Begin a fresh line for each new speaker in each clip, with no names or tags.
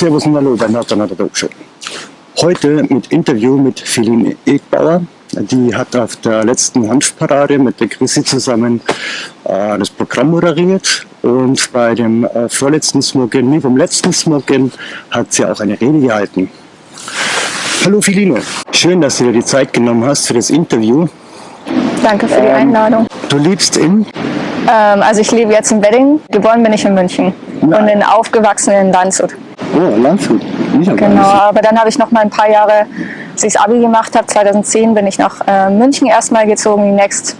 Servus und Hallo bei Nathan Show. Heute mit Interview mit Feline Egbauer. Die hat auf der letzten Hanfparade mit der Chrissy zusammen äh, das Programm moderiert und bei dem äh, vorletzten Smokin, nee, vom letzten Smokin hat sie auch eine Rede gehalten. Hallo Feline, schön, dass du dir die Zeit genommen hast für das Interview.
Danke für die ähm, Einladung.
Du lebst in?
Ähm, also ich lebe jetzt in Wedding, geboren bin ich in München Nein. und in aufgewachsen in Landshut.
Oh, Landshut.
Genau, aber dann habe ich noch mal ein paar Jahre, als ich das Abi gemacht habe, 2010 bin ich nach äh, München erstmal gezogen, die, next,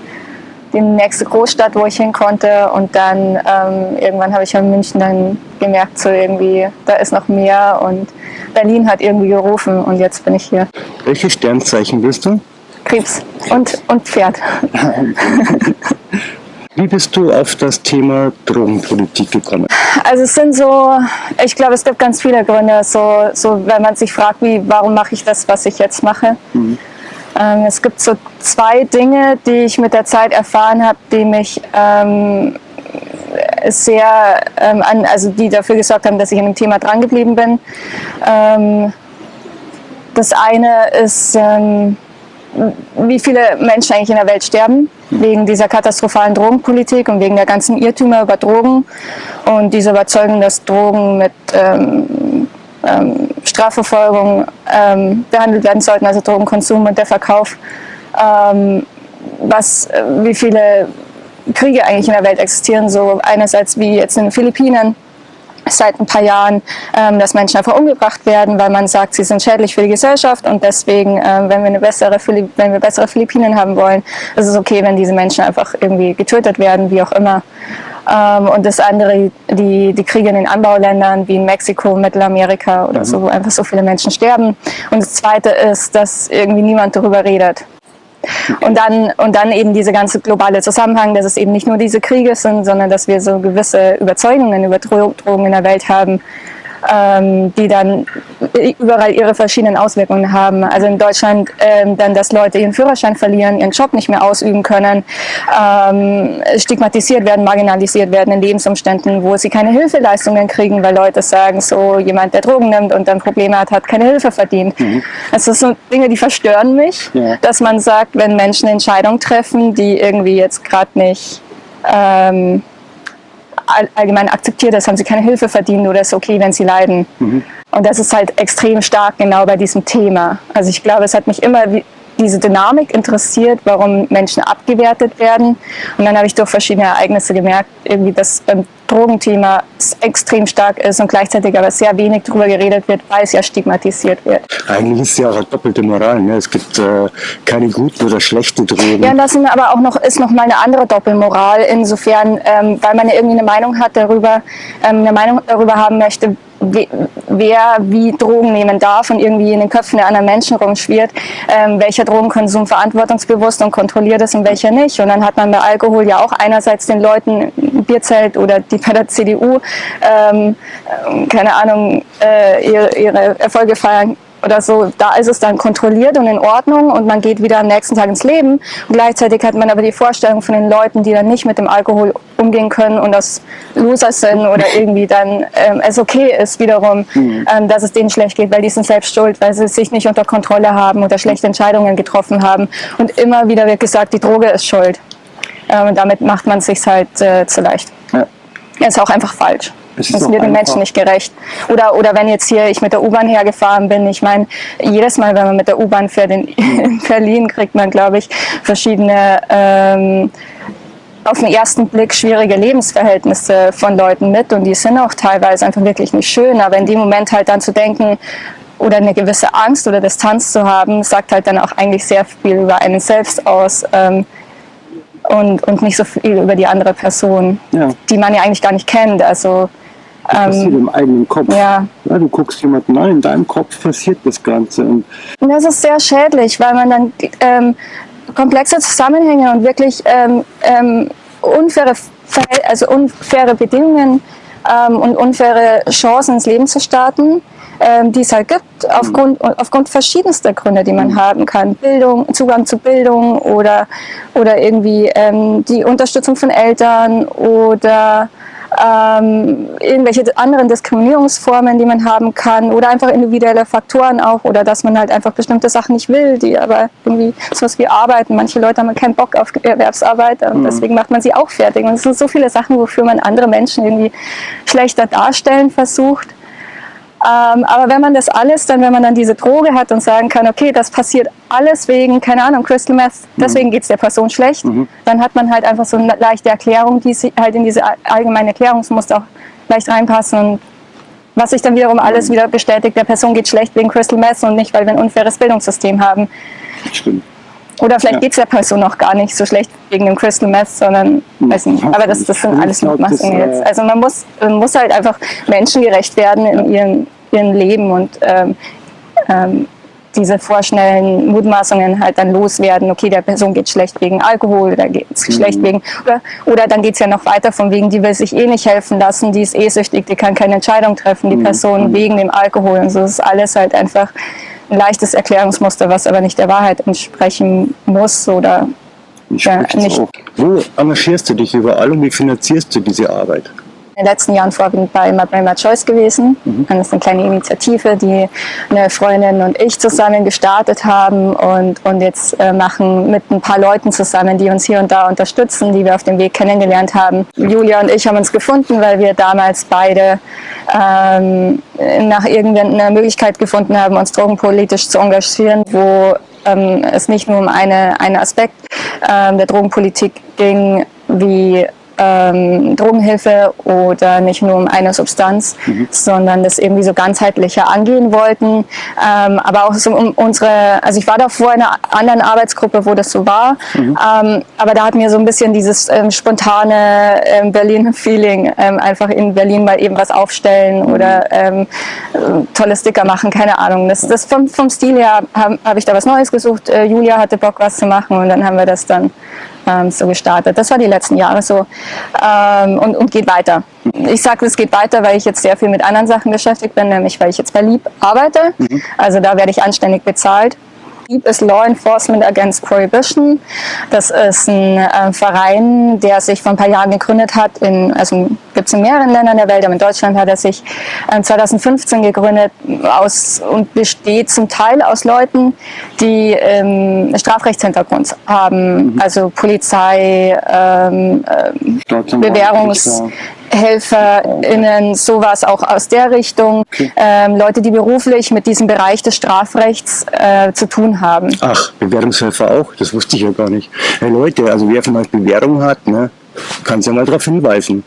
die nächste Großstadt, wo ich hin konnte. Und dann ähm, irgendwann habe ich in München dann gemerkt, so irgendwie, da ist noch mehr und Berlin hat irgendwie gerufen und jetzt bin ich hier.
Welche Sternzeichen bist du?
Krebs und, und Pferd.
Wie bist du auf das Thema Drogenpolitik gekommen?
Also es sind so, ich glaube, es gibt ganz viele Gründe, so, so wenn man sich fragt, wie, warum mache ich das, was ich jetzt mache. Mhm. Ähm, es gibt so zwei Dinge, die ich mit der Zeit erfahren habe, die mich ähm, sehr, ähm, an, also die dafür gesorgt haben, dass ich an dem Thema drangeblieben bin. Ähm, das eine ist, ähm, wie viele Menschen eigentlich in der Welt sterben, wegen dieser katastrophalen Drogenpolitik und wegen der ganzen Irrtümer über Drogen und diese Überzeugung, dass Drogen mit ähm, ähm, Strafverfolgung ähm, behandelt werden sollten, also Drogenkonsum und der Verkauf, ähm, was, äh, wie viele Kriege eigentlich in der Welt existieren, so einerseits wie jetzt in den Philippinen, seit ein paar Jahren, ähm, dass Menschen einfach umgebracht werden, weil man sagt, sie sind schädlich für die Gesellschaft und deswegen, ähm, wenn, wir eine bessere wenn wir bessere Philippinen haben wollen, ist es okay, wenn diese Menschen einfach irgendwie getötet werden, wie auch immer. Ähm, und das andere, die, die Kriege in den Anbauländern wie in Mexiko, Mittelamerika oder so, wo einfach so viele Menschen sterben. Und das zweite ist, dass irgendwie niemand darüber redet. Und dann, und dann eben diese ganze globale Zusammenhang, dass es eben nicht nur diese Kriege sind, sondern dass wir so gewisse Überzeugungen über Drogen in der Welt haben, ähm, die dann überall ihre verschiedenen Auswirkungen haben. Also in Deutschland ähm, dann, dass Leute ihren Führerschein verlieren, ihren Job nicht mehr ausüben können, ähm, stigmatisiert werden, marginalisiert werden in Lebensumständen, wo sie keine Hilfeleistungen kriegen, weil Leute sagen, so jemand, der Drogen nimmt und dann Probleme hat, hat keine Hilfe verdient. Mhm. Also das sind Dinge, die verstören mich, ja. dass man sagt, wenn Menschen Entscheidungen treffen, die irgendwie jetzt gerade nicht ähm, allgemein akzeptiert ist, haben sie keine Hilfe verdient oder ist okay, wenn sie leiden. Mhm. Und das ist halt extrem stark genau bei diesem Thema. Also ich glaube, es hat mich immer diese Dynamik interessiert, warum Menschen abgewertet werden. Und dann habe ich durch verschiedene Ereignisse gemerkt, irgendwie, dass beim Drogenthema extrem stark ist und gleichzeitig aber sehr wenig darüber geredet wird, weil es ja stigmatisiert wird.
Eigentlich ist es ja auch eine doppelte Moral. Ne? Es gibt äh, keine guten oder schlechten Drogen.
Ja, das aber auch noch, ist noch mal eine andere Doppelmoral, insofern, ähm, weil man ja irgendwie eine Meinung hat darüber, ähm, eine Meinung darüber haben möchte, wer wie Drogen nehmen darf und irgendwie in den Köpfen der anderen Menschen rumschwirrt, ähm, welcher Drogenkonsum verantwortungsbewusst und kontrolliert ist und welcher nicht. Und dann hat man bei Alkohol ja auch einerseits den Leuten ein Bierzelt oder die bei der CDU, ähm, keine Ahnung, äh, ihre, ihre Erfolge feiern oder so, da ist es dann kontrolliert und in Ordnung und man geht wieder am nächsten Tag ins Leben. Und gleichzeitig hat man aber die Vorstellung von den Leuten, die dann nicht mit dem Alkohol umgehen können und das Loser sind oder irgendwie dann ähm, es okay ist wiederum, mhm. ähm, dass es denen schlecht geht, weil die sind selbst schuld, weil sie sich nicht unter Kontrolle haben oder schlechte Entscheidungen getroffen haben. Und immer wieder wird gesagt, die Droge ist schuld. Ähm, und damit macht man es sich halt äh, zu leicht. Ja. Ist auch einfach falsch. Das ist wird den Menschen nicht gerecht. Oder, oder wenn jetzt hier ich mit der U-Bahn hergefahren bin, ich meine, jedes Mal, wenn man mit der U-Bahn fährt in, in, Berlin, kriegt man, glaube ich, verschiedene ähm, auf den ersten Blick schwierige Lebensverhältnisse von Leuten mit und die sind auch teilweise einfach wirklich nicht schön, aber in dem Moment halt dann zu denken oder eine gewisse Angst oder Distanz zu haben, sagt halt dann auch eigentlich sehr viel über einen selbst aus. Ähm, und, und nicht so viel über die andere Person, ja. die man ja eigentlich gar nicht kennt. Also
das passiert ähm, im eigenen Kopf. Ja. ja. Du guckst jemanden an, in deinem Kopf passiert das Ganze. Und
das ist sehr schädlich, weil man dann ähm, komplexe Zusammenhänge und wirklich ähm, ähm unfaire, also unfaire Bedingungen ähm, und unfaire Chancen ins Leben zu starten, ähm, die es halt gibt, aufgrund, aufgrund verschiedenster Gründe, die man mhm. haben kann. Bildung, Zugang zu Bildung oder, oder irgendwie die Unterstützung von Eltern oder ähm, irgendwelche anderen Diskriminierungsformen, die man haben kann oder einfach individuelle Faktoren auch oder dass man halt einfach bestimmte Sachen nicht will, die aber irgendwie sowas wie arbeiten. Manche Leute haben keinen Bock auf Erwerbsarbeit und mhm. deswegen macht man sie auch fertig. Und es sind so viele Sachen, wofür man andere Menschen irgendwie schlechter darstellen versucht. Ähm, aber wenn man das alles, dann wenn man dann diese Droge hat und sagen kann, okay, das passiert alles wegen, keine Ahnung, Crystal Meth, mhm. deswegen geht es der Person schlecht, mhm. dann hat man halt einfach so eine leichte Erklärung, die halt in diese allgemeine Erklärungsmuster auch leicht reinpassen und was sich dann wiederum alles mhm. wieder bestätigt, der Person geht schlecht wegen Crystal Meth und nicht, weil wir ein unfaires Bildungssystem haben. Stimmt. Oder vielleicht ja. geht es der Person noch gar nicht so schlecht wegen dem Crystal Meth, sondern, hm. weiß nicht, aber das, das sind alles Mutmaßungen jetzt. Äh, also man muss, man muss halt einfach menschengerecht werden in ihrem, ihrem Leben und ähm, ähm, diese vorschnellen Mutmaßungen halt dann loswerden, okay, der Person geht schlecht wegen Alkohol oder geht es mhm. schlecht wegen, oder, oder dann geht es ja noch weiter von wegen, die will sich eh nicht helfen lassen, die ist eh süchtig, die kann keine Entscheidung treffen, die mhm. Person mhm. wegen dem Alkohol und so, das ist alles halt einfach ein leichtes Erklärungsmuster, was aber nicht der Wahrheit entsprechen muss oder
ja, nicht. Wo engagierst du dich überall und wie finanzierst du diese Arbeit?
In den letzten Jahren vorwiegend bei My Choice gewesen. Mhm. Das ist eine kleine Initiative, die eine Freundin und ich zusammen gestartet haben und, und jetzt äh, machen mit ein paar Leuten zusammen, die uns hier und da unterstützen, die wir auf dem Weg kennengelernt haben. Julia und ich haben uns gefunden, weil wir damals beide ähm, nach irgendeiner Möglichkeit gefunden haben, uns drogenpolitisch zu engagieren, wo ähm, es nicht nur um eine, einen Aspekt ähm, der Drogenpolitik ging, wie ähm, Drogenhilfe oder nicht nur um eine Substanz, mhm. sondern das irgendwie so ganzheitlicher angehen wollten. Ähm, aber auch so um unsere, also ich war davor in einer anderen Arbeitsgruppe, wo das so war, mhm. ähm, aber da hat mir so ein bisschen dieses ähm, spontane ähm, Berlin-Feeling, ähm, einfach in Berlin mal eben was aufstellen mhm. oder tolle Sticker machen, keine Ahnung. Das, das vom, vom Stil her habe hab ich da was Neues gesucht. Äh, Julia hatte Bock, was zu machen und dann haben wir das dann ähm, so gestartet. Das war die letzten Jahre so ähm, und, und geht weiter. Ich sage, es geht weiter, weil ich jetzt sehr viel mit anderen Sachen beschäftigt bin, nämlich weil ich jetzt bei Lieb arbeite. Mhm. Also da werde ich anständig bezahlt. Lieb ist Law Enforcement Against Prohibition. Das ist ein äh, Verein, der sich vor ein paar Jahren gegründet hat. In, also gibt es in mehreren Ländern der Welt, aber in Deutschland hat er sich äh, 2015 gegründet aus, und besteht zum Teil aus Leuten, die ähm, Strafrechtshintergrund haben. Mhm. Also Polizei, ähm, äh, Bewährungs... HelferInnen, sowas auch aus der Richtung. Okay. Ähm, Leute, die beruflich mit diesem Bereich des Strafrechts äh, zu tun haben.
Ach, Bewährungshelfer auch? Das wusste ich ja gar nicht. Hey Leute, also wer von euch Bewährung hat, ne, kann ja mal darauf hinweisen.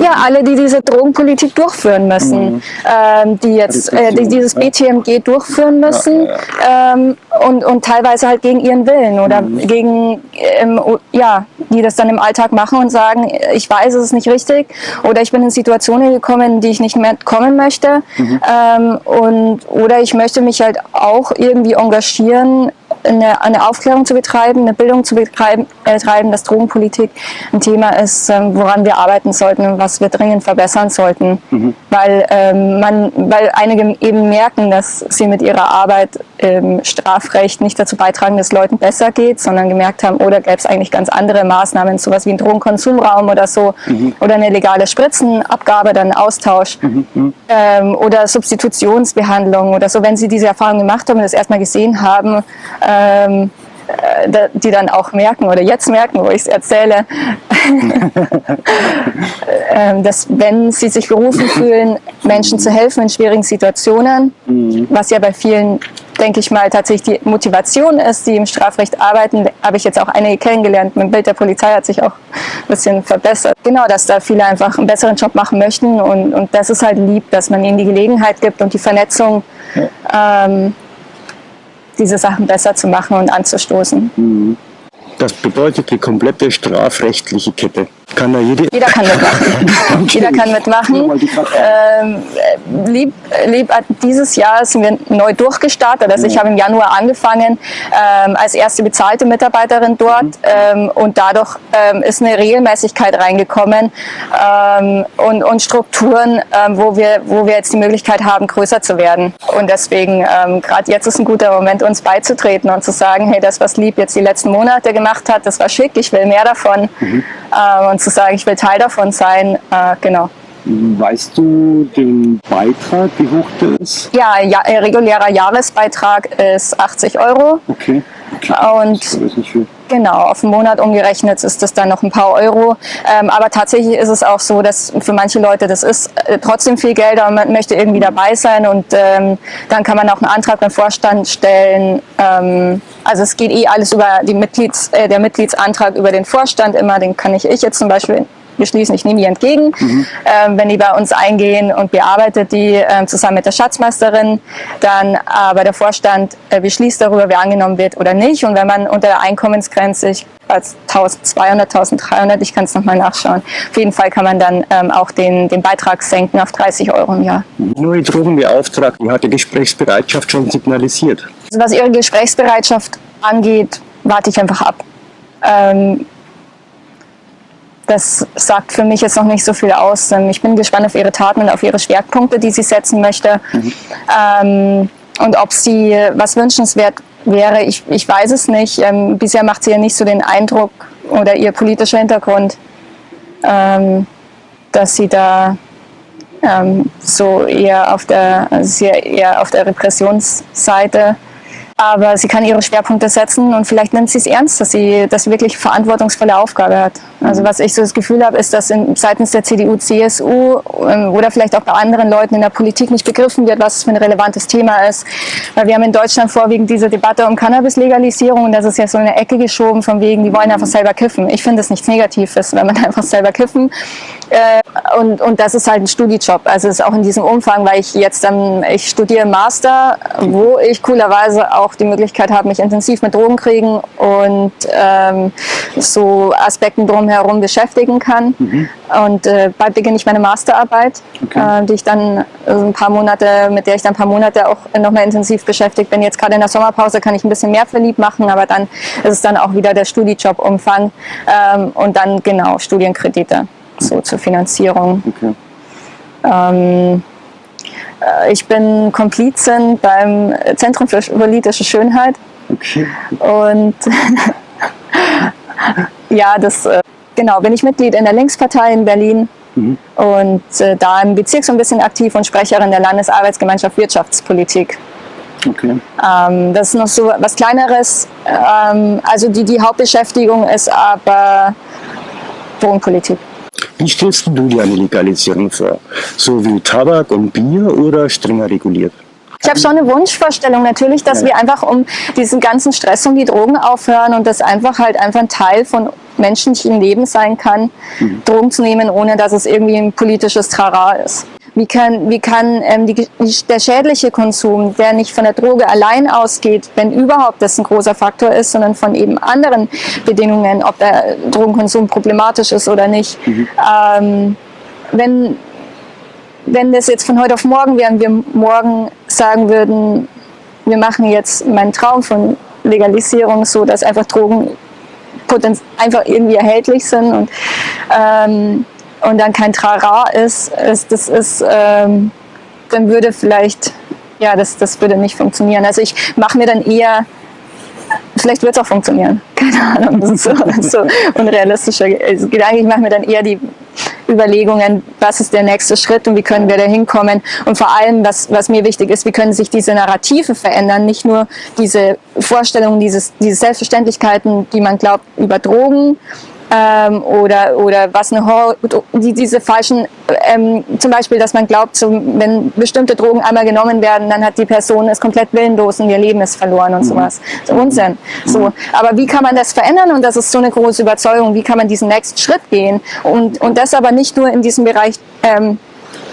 Ja, alle, die diese Drogenpolitik durchführen müssen, mhm. ähm, die jetzt äh, die dieses BTMG durchführen müssen ja, ja. Ähm, und, und teilweise halt gegen ihren Willen oder mhm. gegen, ähm, ja, die das dann im Alltag machen und sagen, ich weiß, es ist nicht richtig oder ich bin in Situationen gekommen, in die ich nicht mehr kommen möchte mhm. ähm, und, oder ich möchte mich halt auch irgendwie engagieren, eine, eine Aufklärung zu betreiben, eine Bildung zu betreiben, äh, dass Drogenpolitik ein Thema ist, ähm, woran wir arbeiten sollten und was wir dringend verbessern sollten. Mhm. Weil, ähm, man, weil einige eben merken, dass sie mit ihrer Arbeit im Strafrecht nicht dazu beitragen, dass es Leuten besser geht, sondern gemerkt haben, oder gäbe es eigentlich ganz andere Maßnahmen, sowas wie ein Drogenkonsumraum oder so, mhm. oder eine legale Spritzenabgabe, dann Austausch mhm. mhm. ähm, oder Substitutionsbehandlung oder so. Wenn sie diese Erfahrung gemacht haben und das erstmal gesehen haben, ähm, äh, die dann auch merken oder jetzt merken, wo ich es erzähle, ähm, dass wenn sie sich berufen fühlen, Menschen zu helfen in schwierigen Situationen, mhm. was ja bei vielen, denke ich mal, tatsächlich die Motivation ist, die im Strafrecht arbeiten, habe ich jetzt auch einige kennengelernt. Mein Bild der Polizei hat sich auch ein bisschen verbessert. Genau, dass da viele einfach einen besseren Job machen möchten und, und das ist halt lieb, dass man ihnen die Gelegenheit gibt und die Vernetzung ja. ähm, diese Sachen besser zu machen und anzustoßen. Mhm.
Das bedeutet die komplette strafrechtliche Kette. Kann da jede
Jeder kann mitmachen. Jeder kann mitmachen. Ähm, lieb, lieb, dieses Jahr sind wir neu durchgestartet. Also ich habe im Januar angefangen ähm, als erste bezahlte Mitarbeiterin dort mhm. ähm, und dadurch ähm, ist eine Regelmäßigkeit reingekommen ähm, und, und Strukturen, ähm, wo, wir, wo wir jetzt die Möglichkeit haben, größer zu werden. Und deswegen, gerade jetzt ist ein guter Moment, uns beizutreten und zu sagen, hey, das, was Lieb jetzt die letzten Monate gemacht gemacht hat, das war schick, ich will mehr davon. Mhm. Äh, und zu sagen, ich will Teil davon sein, äh, genau.
Weißt du den Beitrag, wie hoch der ist?
Ja, ja regulärer Jahresbeitrag ist 80 Euro.
Okay. okay.
Und das ist nicht viel. Genau, auf den Monat umgerechnet ist das dann noch ein paar Euro. Ähm, aber tatsächlich ist es auch so, dass für manche Leute das ist äh, trotzdem viel Geld, aber man möchte irgendwie dabei sein und ähm, dann kann man auch einen Antrag beim Vorstand stellen. Ähm, also es geht eh alles über die Mitglieds, äh, der Mitgliedsantrag über den Vorstand immer, den kann ich ich jetzt zum Beispiel beschließen, ich nehme die entgegen, mhm. ähm, wenn die bei uns eingehen und bearbeitet die ähm, zusammen mit der Schatzmeisterin, dann aber der Vorstand äh, beschließt darüber, wer angenommen wird oder nicht. Und wenn man unter der Einkommensgrenze, ich als 1200, 1300, ich kann es nochmal nachschauen. Auf jeden Fall kann man dann ähm, auch den, den Beitrag senken auf 30 Euro im Jahr.
Neue Drogenbeauftragte hat die Gesprächsbereitschaft schon signalisiert.
Also was ihre Gesprächsbereitschaft angeht, warte ich einfach ab. Ähm, das sagt für mich jetzt noch nicht so viel aus. Ich bin gespannt auf ihre Taten und auf ihre Schwerpunkte, die sie setzen möchte. Mhm. Ähm, und ob sie was wünschenswert wäre, ich, ich weiß es nicht. Ähm, bisher macht sie ja nicht so den Eindruck oder ihr politischer Hintergrund, ähm, dass sie da ähm, so eher auf der, also eher auf der Repressionsseite aber sie kann ihre Schwerpunkte setzen und vielleicht nimmt sie es ernst, dass sie das wirklich verantwortungsvolle Aufgabe hat. Also was ich so das Gefühl habe, ist, dass in, seitens der CDU, CSU ähm, oder vielleicht auch bei anderen Leuten in der Politik nicht begriffen wird, was für ein relevantes Thema ist. Weil wir haben in Deutschland vorwiegend diese Debatte um Cannabis-Legalisierung und das ist ja so eine Ecke geschoben von wegen, die wollen einfach selber kiffen. Ich finde es nichts Negatives, wenn man einfach selber kiffen äh, und, und das ist halt ein Studiejob. Also es ist auch in diesem Umfang, weil ich jetzt dann, ich studiere Master, wo ich coolerweise auch die Möglichkeit habe, mich intensiv mit Drogen kriegen und ähm, so Aspekten drumherum beschäftigen kann. Mhm. Und äh, bald beginne ich meine Masterarbeit, okay. äh, die ich dann also ein paar Monate, mit der ich dann ein paar Monate auch nochmal intensiv beschäftigt bin. Jetzt gerade in der Sommerpause kann ich ein bisschen mehr verliebt machen, aber dann ist es dann auch wieder der Studiejob-Umfang ähm, und dann genau Studienkredite so zur Finanzierung. Okay. Ähm, äh, ich bin Komplizin beim Zentrum für politische Schönheit. Okay. Und ja, das äh, genau, bin ich Mitglied in der Linkspartei in Berlin mhm. und äh, da im Bezirk so ein bisschen aktiv und Sprecherin der Landesarbeitsgemeinschaft Wirtschaftspolitik. Okay. Ähm, das ist noch so was Kleineres. Ähm, also die, die Hauptbeschäftigung ist aber Wohnpolitik.
Wie stellst du dir eine Legalisierung vor? So wie Tabak und Bier oder strenger reguliert?
Ich habe schon eine Wunschvorstellung natürlich, dass ja. wir einfach um diesen ganzen Stress um die Drogen aufhören und das einfach halt einfach ein Teil von menschlichem Leben sein kann, mhm. Drogen zu nehmen, ohne dass es irgendwie ein politisches Trara ist. Wie kann, wie kann ähm, die, der schädliche Konsum, der nicht von der Droge allein ausgeht, wenn überhaupt das ein großer Faktor ist, sondern von eben anderen Bedingungen, ob der Drogenkonsum problematisch ist oder nicht. Mhm. Ähm, wenn, wenn das jetzt von heute auf morgen wären, wir morgen sagen würden, wir machen jetzt meinen Traum von Legalisierung so, dass einfach Drogen einfach irgendwie erhältlich sind und ähm, und dann kein Trara ist, ist das ist, ähm, dann würde vielleicht, ja, das, das würde nicht funktionieren. Also ich mache mir dann eher, vielleicht wird es auch funktionieren, keine Ahnung, das ist so, so unrealistischer also Gedanke. Ich mache mir dann eher die Überlegungen, was ist der nächste Schritt und wie können wir da hinkommen und vor allem, was, was mir wichtig ist, wie können sich diese Narrative verändern, nicht nur diese Vorstellungen, dieses, diese Selbstverständlichkeiten, die man glaubt über Drogen, ähm, oder, oder was eine Horror, die, diese falschen, ähm, zum Beispiel, dass man glaubt, so, wenn bestimmte Drogen einmal genommen werden, dann hat die Person ist komplett willenlos und ihr Leben ist verloren und mhm. sowas. So Unsinn. So, aber wie kann man das verändern? Und das ist so eine große Überzeugung. Wie kann man diesen nächsten Schritt gehen? Und, und das aber nicht nur in diesem Bereich ähm,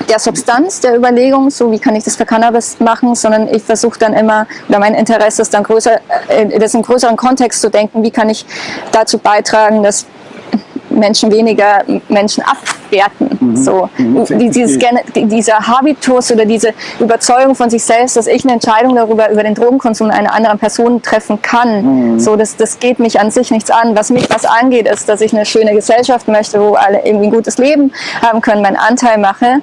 der Substanz der Überlegung, so wie kann ich das für Cannabis machen, sondern ich versuche dann immer, oder mein Interesse ist dann größer, äh, das in größeren Kontext zu denken, wie kann ich dazu beitragen, dass Menschen weniger Menschen abwerten. Mhm. So, mhm. dieses, dieser Habitus oder diese Überzeugung von sich selbst, dass ich eine Entscheidung darüber, über den Drogenkonsum einer anderen Person treffen kann, mhm. so, das, das geht mich an sich nichts an. Was mich was angeht, ist, dass ich eine schöne Gesellschaft möchte, wo alle irgendwie ein gutes Leben haben können, meinen Anteil mache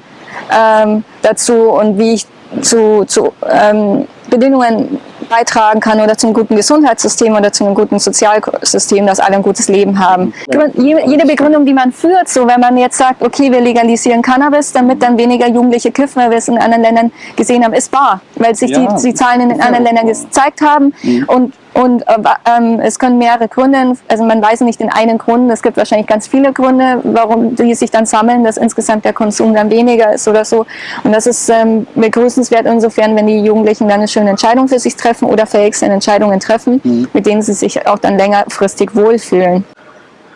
ähm, dazu und wie ich zu, zu ähm, Bedingungen beitragen kann oder zum guten Gesundheitssystem oder zu einem guten Sozialsystem, dass alle ein gutes Leben haben. Jede Begründung, die man führt, so wenn man jetzt sagt, okay, wir legalisieren Cannabis, damit dann weniger Jugendliche kiffen, weil wir es in anderen Ländern gesehen haben, ist wahr, weil sich ja. die, die Zahlen in den anderen Ländern gezeigt haben mhm. und und äh, ähm, es können mehrere Gründe, also man weiß nicht den einen Grund, es gibt wahrscheinlich ganz viele Gründe, warum die sich dann sammeln, dass insgesamt der Konsum dann weniger ist oder so. Und das ist ähm, begrüßenswert insofern, wenn die Jugendlichen dann eine schöne Entscheidung für sich treffen oder fähig sind, Entscheidungen treffen, mhm. mit denen sie sich auch dann längerfristig wohlfühlen.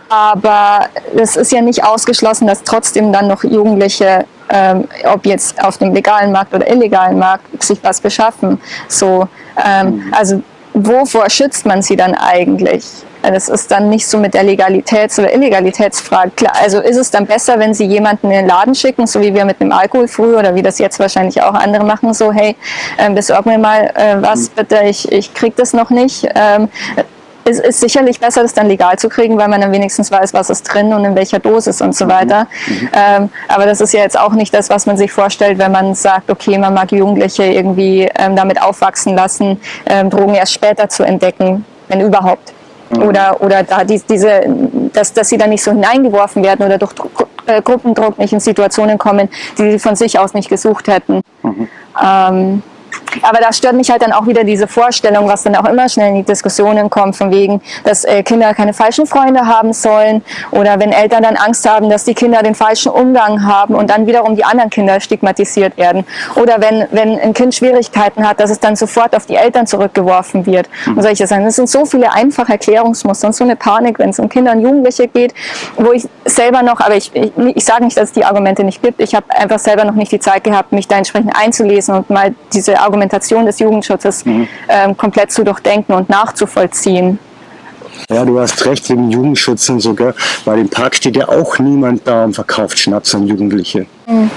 Aber es ist ja nicht ausgeschlossen, dass trotzdem dann noch Jugendliche, ähm, ob jetzt auf dem legalen Markt oder illegalen Markt, sich was beschaffen. So, ähm, mhm. also wovor schützt man sie dann eigentlich? Das ist dann nicht so mit der Legalitäts- oder Illegalitätsfrage. Klar, also ist es dann besser, wenn sie jemanden in den Laden schicken, so wie wir mit dem Alkohol früher oder wie das jetzt wahrscheinlich auch andere machen, so hey, äh, besorg mir mal äh, was bitte, ich, ich krieg das noch nicht. Ähm, es ist sicherlich besser, das dann legal zu kriegen, weil man dann wenigstens weiß, was ist drin und in welcher Dosis und so mhm. weiter. Mhm. Ähm, aber das ist ja jetzt auch nicht das, was man sich vorstellt, wenn man sagt, okay, man mag Jugendliche irgendwie ähm, damit aufwachsen lassen, ähm, Drogen erst später zu entdecken, wenn überhaupt. Mhm. Oder, oder da die, diese, dass, dass sie dann nicht so hineingeworfen werden oder durch äh, Gruppendruck nicht in Situationen kommen, die sie von sich aus nicht gesucht hätten. Mhm. Aber da stört mich halt dann auch wieder diese Vorstellung, was dann auch immer schnell in die Diskussionen kommt, von wegen, dass äh, Kinder keine falschen Freunde haben sollen oder wenn Eltern dann Angst haben, dass die Kinder den falschen Umgang haben und dann wiederum die anderen Kinder stigmatisiert werden. Oder wenn, wenn ein Kind Schwierigkeiten hat, dass es dann sofort auf die Eltern zurückgeworfen wird und solche Sachen. Das sind so viele einfache Erklärungsmuster und so eine Panik, wenn es um Kinder und Jugendliche geht, wo ich selber noch, aber ich, ich, ich sage nicht, dass es die Argumente nicht gibt, ich habe einfach selber noch nicht die Zeit gehabt, mich da entsprechend einzulesen und mal diese Argumente Argumentation des Jugendschutzes mhm. ähm, komplett zu durchdenken und nachzuvollziehen.
Ja, du hast recht, wegen Jugendschutz und sogar, weil im Park steht ja auch niemand da und verkauft Schnaps an Jugendliche.
Mhm.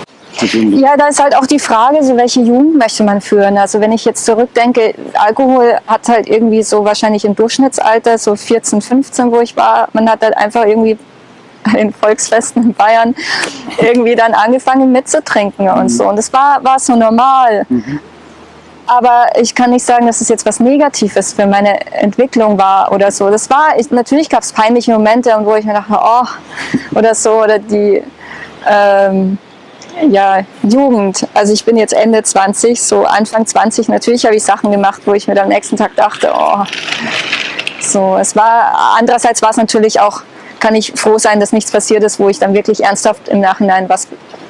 Ja, da ist halt auch die Frage, so welche Jugend möchte man führen. Also wenn ich jetzt zurückdenke, Alkohol hat halt irgendwie so wahrscheinlich im Durchschnittsalter, so 14, 15, wo ich war, man hat halt einfach irgendwie den Volksfesten in Bayern irgendwie dann angefangen mitzutrinken und mhm. so. Und das war, war so normal. Mhm aber ich kann nicht sagen, dass es jetzt was Negatives für meine Entwicklung war oder so. Das war, ich, natürlich gab es peinliche Momente, wo ich mir dachte, oh, oder so, oder die ähm, ja, Jugend. Also ich bin jetzt Ende 20, so Anfang 20, natürlich habe ich Sachen gemacht, wo ich mir dann am nächsten Tag dachte, oh, so, es war, andererseits war es natürlich auch, kann ich froh sein, dass nichts passiert ist, wo ich dann wirklich ernsthaft im Nachhinein was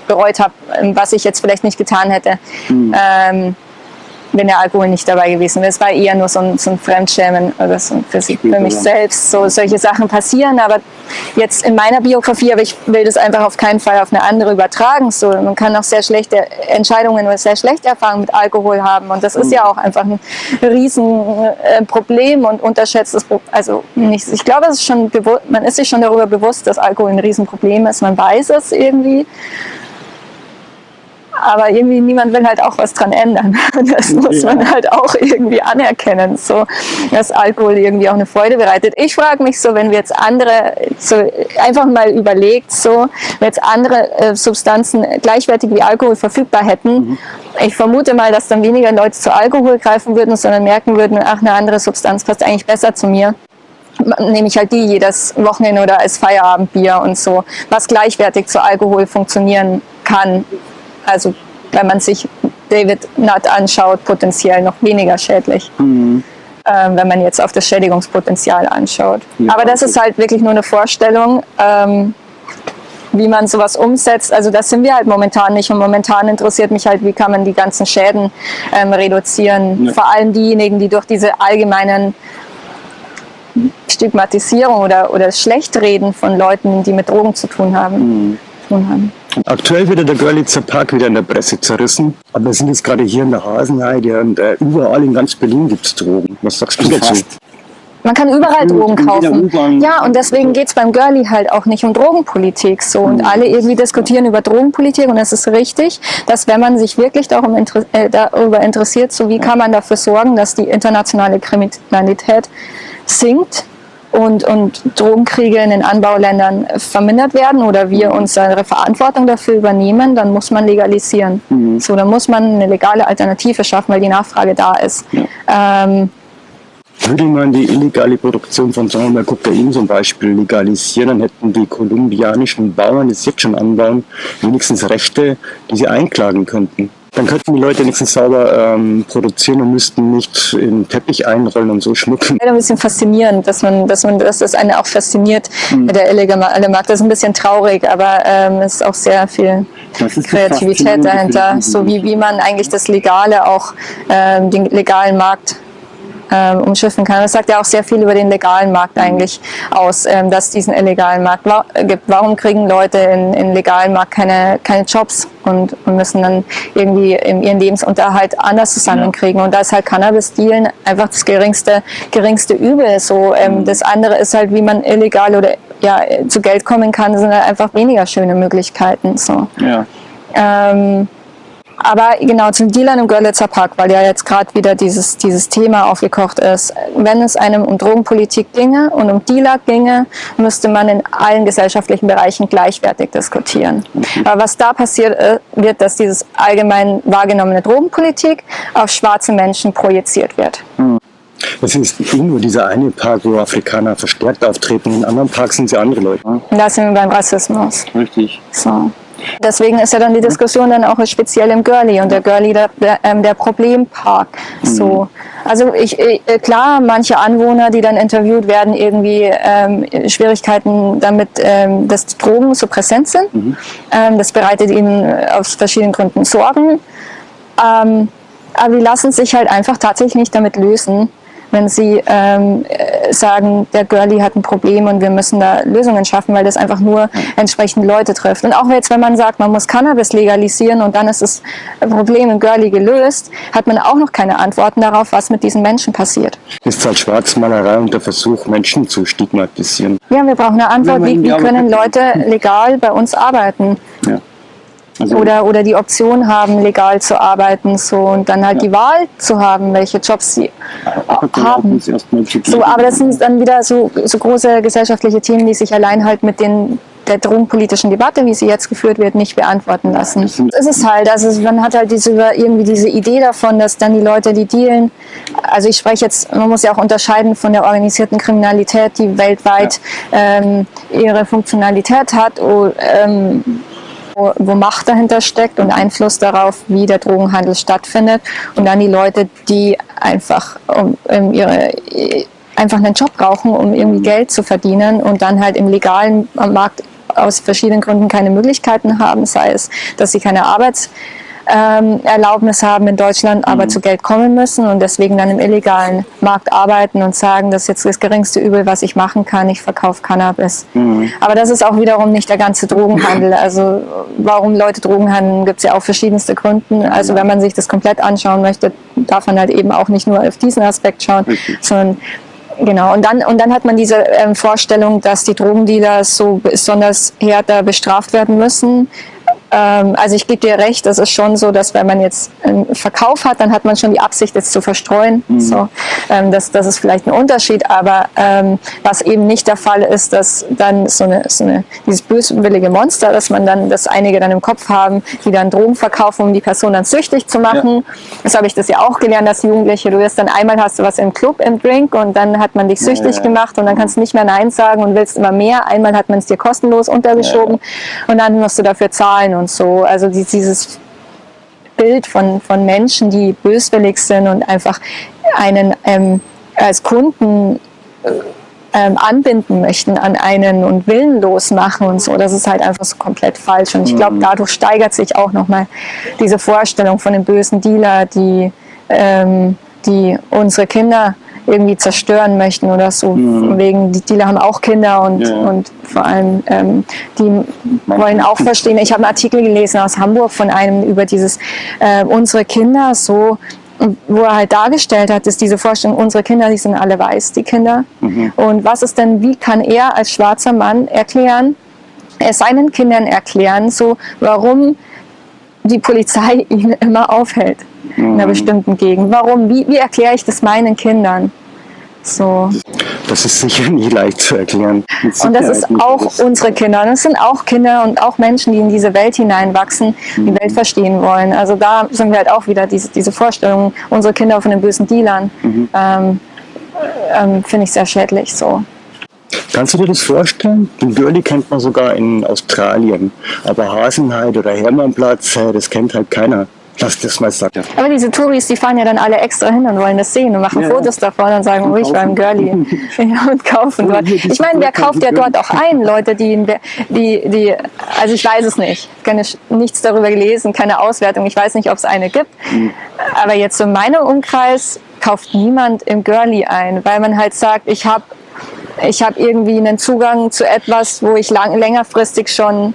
bereut habe, was ich jetzt vielleicht nicht getan hätte. Mhm. Ähm, wenn der Alkohol nicht dabei gewesen wäre. Es war eher nur so ein, so ein Fremdschämen oder so für, sich, für mich selbst. So solche Sachen passieren, aber jetzt in meiner Biografie, aber ich will das einfach auf keinen Fall auf eine andere übertragen. So, man kann auch sehr schlechte Entscheidungen oder sehr schlechte Erfahrungen mit Alkohol haben und das ist ja auch einfach ein Riesenproblem und unterschätztes, also nicht, ich glaube, es ist schon man ist sich schon darüber bewusst, dass Alkohol ein Riesenproblem ist. Man weiß es irgendwie aber irgendwie niemand will halt auch was dran ändern. Das muss ja. man halt auch irgendwie anerkennen, so, dass Alkohol irgendwie auch eine Freude bereitet. Ich frage mich so, wenn wir jetzt andere, so einfach mal überlegt, so, wenn jetzt andere äh, Substanzen gleichwertig wie Alkohol verfügbar hätten, mhm. ich vermute mal, dass dann weniger Leute zu Alkohol greifen würden, sondern merken würden, ach, eine andere Substanz passt eigentlich besser zu mir nehme ich halt die jedes Wochenende oder als Feierabendbier und so, was gleichwertig zu Alkohol funktionieren kann. Also wenn man sich David Nutt anschaut, potenziell noch weniger schädlich. Mhm. Ähm, wenn man jetzt auf das Schädigungspotenzial anschaut. Ja, Aber das ist halt wirklich nur eine Vorstellung, ähm, wie man sowas umsetzt. Also das sind wir halt momentan nicht. Und momentan interessiert mich halt, wie kann man die ganzen Schäden ähm, reduzieren. Ja. Vor allem diejenigen, die durch diese allgemeinen Stigmatisierung oder, oder Schlechtreden von Leuten, die mit Drogen zu tun haben, mhm. Tun haben.
Aktuell wird der Görlitzer Park wieder in der Presse zerrissen. Aber wir sind jetzt gerade hier in der Hasenheide und äh, überall in ganz Berlin gibt es Drogen. Was sagst du dazu?
Man kann überall Drogen kaufen. Ja, und deswegen geht es beim Girlie halt auch nicht um Drogenpolitik. so Und alle irgendwie diskutieren über Drogenpolitik und es ist richtig, dass wenn man sich wirklich darum inter äh, darüber interessiert, so wie kann man dafür sorgen, dass die internationale Kriminalität sinkt, und, und Drogenkriege in den Anbauländern vermindert werden oder wir unsere Verantwortung dafür übernehmen, dann muss man legalisieren. Mhm. So, dann muss man eine legale Alternative schaffen, weil die Nachfrage da ist. Ja. Ähm,
würde man die illegale Produktion von sagen wir Kokain zum Beispiel legalisieren, dann hätten die kolumbianischen Bauern, die es jetzt schon anbauen, wenigstens Rechte, die sie einklagen könnten. Dann könnten die Leute wenigstens sauber ähm, produzieren und müssten nicht in Teppich einrollen und so schmücken.
Ein bisschen faszinierend, dass man, dass man, dass das eine auch fasziniert mhm. mit der illegale Markt. Das ist ein bisschen traurig, aber ähm, es ist auch sehr viel Kreativität dahinter. So wie, wie man eigentlich das Legale auch, ähm, den legalen Markt ähm, umschiffen kann. Das sagt ja auch sehr viel über den legalen Markt eigentlich aus, ähm, dass es diesen illegalen Markt gibt. Warum kriegen Leute in, in legalen Markt keine, keine Jobs und, und müssen dann irgendwie ihren Lebensunterhalt anders zusammenkriegen? Und da ist halt Cannabis-Dealen einfach das geringste, geringste Übel. So, ähm, mhm. Das andere ist halt, wie man illegal oder ja, zu Geld kommen kann, sind halt einfach weniger schöne Möglichkeiten. So. Ja. Ähm, aber genau zum Dealern im Görlitzer Park, weil ja jetzt gerade wieder dieses, dieses Thema aufgekocht ist. Wenn es einem um Drogenpolitik ginge und um Dealer ginge, müsste man in allen gesellschaftlichen Bereichen gleichwertig diskutieren. Okay. Aber was da passiert äh, wird, dass dieses allgemein wahrgenommene Drogenpolitik auf schwarze Menschen projiziert wird.
Das ist nicht nur dieser eine Park, wo Afrikaner verstärkt auftreten. In anderen Parks sind sie andere Leute.
Da sind wir beim Rassismus.
Richtig.
So. Deswegen ist ja dann die Diskussion dann auch speziell im Girlie und der Girlie der, der, ähm, der Problempark. So. Also ich, ich, äh, klar, manche Anwohner, die dann interviewt werden, irgendwie ähm, Schwierigkeiten damit, ähm, dass Drogen so präsent sind. Mhm. Ähm, das bereitet ihnen aus verschiedenen Gründen Sorgen. Ähm, aber die lassen sich halt einfach tatsächlich nicht damit lösen, wenn sie ähm, äh, sagen, der Girlie hat ein Problem und wir müssen da Lösungen schaffen, weil das einfach nur entsprechend Leute trifft. Und auch jetzt, wenn man sagt, man muss Cannabis legalisieren und dann ist das Problem im Girlie gelöst, hat man auch noch keine Antworten darauf, was mit diesen Menschen passiert.
Das ist halt Schwarzmalerei und der Versuch, Menschen zu stigmatisieren.
Ja, wir brauchen eine Antwort, wie, wie können Leute legal bei uns arbeiten. Ja. Also oder, oder die Option haben, legal zu arbeiten so, und dann halt ja. die Wahl zu haben, welche Jobs sie ja, haben. So, aber das sind dann wieder so, so große gesellschaftliche Themen, die sich allein halt mit den der drogenpolitischen Debatte, wie sie jetzt geführt wird, nicht beantworten lassen. Es ist halt, also man hat halt diese, irgendwie diese Idee davon, dass dann die Leute, die dealen, also ich spreche jetzt, man muss ja auch unterscheiden von der organisierten Kriminalität, die weltweit ja. ähm, ihre Funktionalität hat, oh, ähm, wo, Macht dahinter steckt und Einfluss darauf, wie der Drogenhandel stattfindet. Und dann die Leute, die einfach um, um ihre einfach einen Job brauchen, um irgendwie Geld zu verdienen und dann halt im legalen Markt aus verschiedenen Gründen keine Möglichkeiten haben, sei es, dass sie keine Arbeits ähm, Erlaubnis haben in Deutschland, aber mhm. zu Geld kommen müssen und deswegen dann im illegalen Markt arbeiten und sagen, das ist jetzt das geringste Übel, was ich machen kann, ich verkaufe Cannabis. Mhm. Aber das ist auch wiederum nicht der ganze Drogenhandel. Also warum Leute Drogen handeln, gibt es ja auch verschiedenste Gründe. Also wenn man sich das komplett anschauen möchte, darf man halt eben auch nicht nur auf diesen Aspekt schauen, okay. sondern Genau, und dann, und dann hat man diese ähm, Vorstellung, dass die Drogendealer so besonders härter bestraft werden müssen, also ich gebe dir recht, das ist schon so, dass wenn man jetzt einen Verkauf hat, dann hat man schon die Absicht, jetzt zu verstreuen. Mhm. So, ähm, das, das ist vielleicht ein Unterschied, aber ähm, was eben nicht der Fall ist, dass dann so eine, so eine dieses böswillige Monster, dass man dann, dass einige dann im Kopf haben, die dann Drogen verkaufen, um die Person dann süchtig zu machen. Ja. Das habe ich das ja auch gelernt als Jugendliche. Du wirst dann einmal hast du was im Club, im Drink und dann hat man dich süchtig ja, ja. gemacht und dann kannst du nicht mehr Nein sagen und willst immer mehr. Einmal hat man es dir kostenlos untergeschoben und dann musst du dafür zahlen und so. Also dieses Bild von, von Menschen, die böswillig sind und einfach einen ähm, als Kunden äh, ähm, anbinden möchten an einen und willenlos machen und so, das ist halt einfach so komplett falsch. Und ich glaube, mhm. dadurch steigert sich auch nochmal diese Vorstellung von dem bösen Dealer, die, ähm, die unsere Kinder irgendwie zerstören möchten oder so. Mhm. Wegen, die Dealer haben auch Kinder und, ja. und vor allem ähm, die wollen auch verstehen. Ich habe einen Artikel gelesen aus Hamburg von einem über dieses äh, unsere Kinder so wo er halt dargestellt hat, ist diese Vorstellung, unsere Kinder, die sind alle weiß, die Kinder. Mhm. Und was ist denn, wie kann er als schwarzer Mann erklären, er seinen Kindern erklären, so warum die Polizei ihn immer aufhält in einer mhm. bestimmten Gegend. Warum? Wie, wie erkläre ich das meinen Kindern? So.
Das ist sicher nicht leicht zu erklären.
Und das ist auch unsere Kinder. Und es sind auch Kinder und auch Menschen, die in diese Welt hineinwachsen, die mhm. Welt verstehen wollen. Also da sind wir halt auch wieder diese, diese Vorstellung, unsere Kinder von den bösen Dealern, mhm. ähm, ähm, finde ich sehr schädlich. So.
Kannst du dir das vorstellen? Den Girlie kennt man sogar in Australien. Aber Hasenheit oder Hermannplatz, das kennt halt keiner. Lass das mal sagen.
Aber diese Touris, die fahren ja dann alle extra hin und wollen das sehen und machen ja. Fotos davon und sagen, oh, ich war im Girlie. ja, und kaufen dort. Ich meine, wer kauft ja dort auch ein? Leute, die, die, die, also ich weiß es nicht. Ich habe nichts darüber gelesen, keine Auswertung. Ich weiß nicht, ob es eine gibt. Mhm. Aber jetzt in meinem Umkreis kauft niemand im Girlie ein, weil man halt sagt, ich habe ich hab irgendwie einen Zugang zu etwas, wo ich lang, längerfristig schon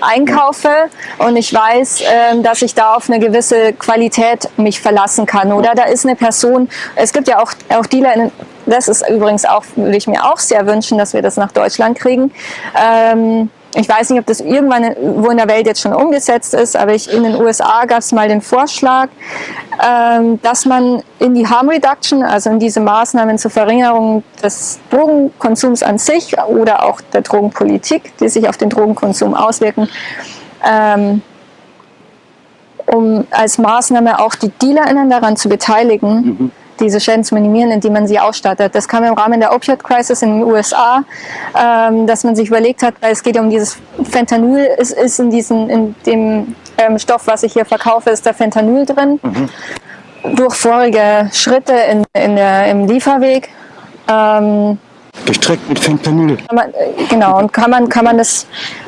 einkaufe und ich weiß, ähm, dass ich da auf eine gewisse Qualität mich verlassen kann. Oder da ist eine Person, es gibt ja auch, auch Dealer, das ist übrigens auch, würde ich mir auch sehr wünschen, dass wir das nach Deutschland kriegen. Ähm, ich weiß nicht, ob das irgendwann wo in der Welt jetzt schon umgesetzt ist, aber ich, in den USA gab es mal den Vorschlag, ähm, dass man in die Harm Reduction, also in diese Maßnahmen zur Verringerung des Drogenkonsums an sich oder auch der Drogenpolitik, die sich auf den Drogenkonsum auswirken, ähm, um als Maßnahme auch die DealerInnen daran zu beteiligen, mhm diese Schäden zu minimieren, indem man sie ausstattet. Das kam im Rahmen der Opioid Crisis in den USA, ähm, dass man sich überlegt hat, weil es geht ja um dieses Fentanyl, ist, ist in, diesen, in dem ähm, Stoff, was ich hier verkaufe, ist da Fentanyl drin. Mhm. Durch vorige Schritte in, in der, im Lieferweg ähm,
Gestreckt mit Fentanyl.
Man, genau, und kann man, kann man das, äh,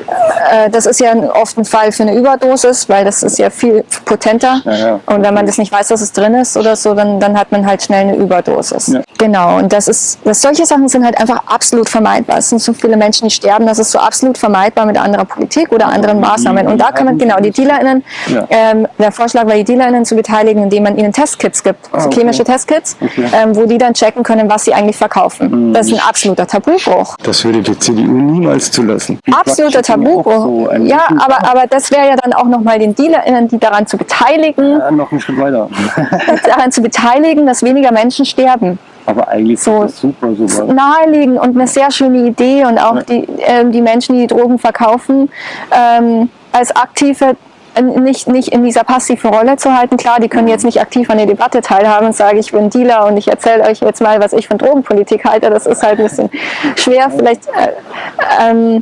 das ist ja oft ein Fall für eine Überdosis, weil das ist ja viel potenter. Ja, ja. Und wenn man das nicht weiß, dass es drin ist oder so, dann, dann hat man halt schnell eine Überdosis. Ja. Genau, und das ist, das, solche Sachen sind halt einfach absolut vermeidbar. Es sind so viele Menschen, die sterben, das ist so absolut vermeidbar mit anderer Politik oder anderen Maßnahmen. Und da kann man, genau, die DealerInnen, ähm, der Vorschlag war, die DealerInnen zu beteiligen, indem man ihnen Testkits gibt, ah, okay. chemische Testkits, okay. ähm, wo die dann checken können, was sie eigentlich verkaufen. Mhm. Das ist ein absoluter Tabubruch.
Das würde die CDU niemals zulassen.
Absoluter Tabubruch. So ja, aber, aber das wäre ja dann auch nochmal den DealerInnen, die daran zu beteiligen.
Ja, noch einen Schritt weiter.
daran zu beteiligen, dass weniger Menschen sterben.
Aber eigentlich so, ist das super, sowas.
Naheliegend und eine sehr schöne Idee und auch ja. die, äh, die Menschen, die, die Drogen verkaufen, ähm, als aktive nicht, nicht in dieser passiven Rolle zu halten. Klar, die können jetzt nicht aktiv an der Debatte teilhaben und sagen, ich bin Dealer und ich erzähle euch jetzt mal, was ich von Drogenpolitik halte. Das ist halt ein bisschen schwer. Vielleicht äh, ähm, äh,